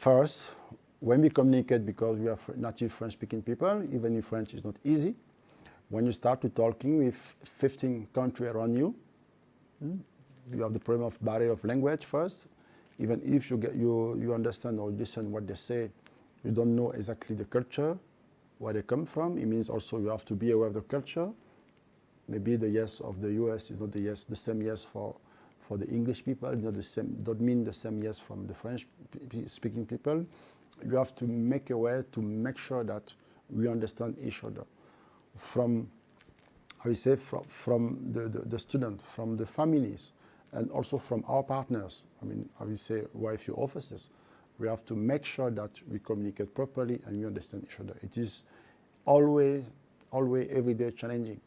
first, when we communicate, because we are native French-speaking people, even if French is not easy, when you start to talking with 15 countries around you, hmm, you have the problem of barrier of language first. Even if you, get, you, you understand or listen what they say, you don't know exactly the culture, where they come from. It means also you have to be aware of the culture. Maybe the yes of the US is not the yes, the same yes for, for the English people, not the same, don't mean the same yes from the French speaking people. You have to make a way to make sure that we understand each other. From, how you say, from, from the, the, the student, from the families, and also from our partners, I mean, how you say, YFU offices, we have to make sure that we communicate properly and we understand each other. It is always, always, every day challenging.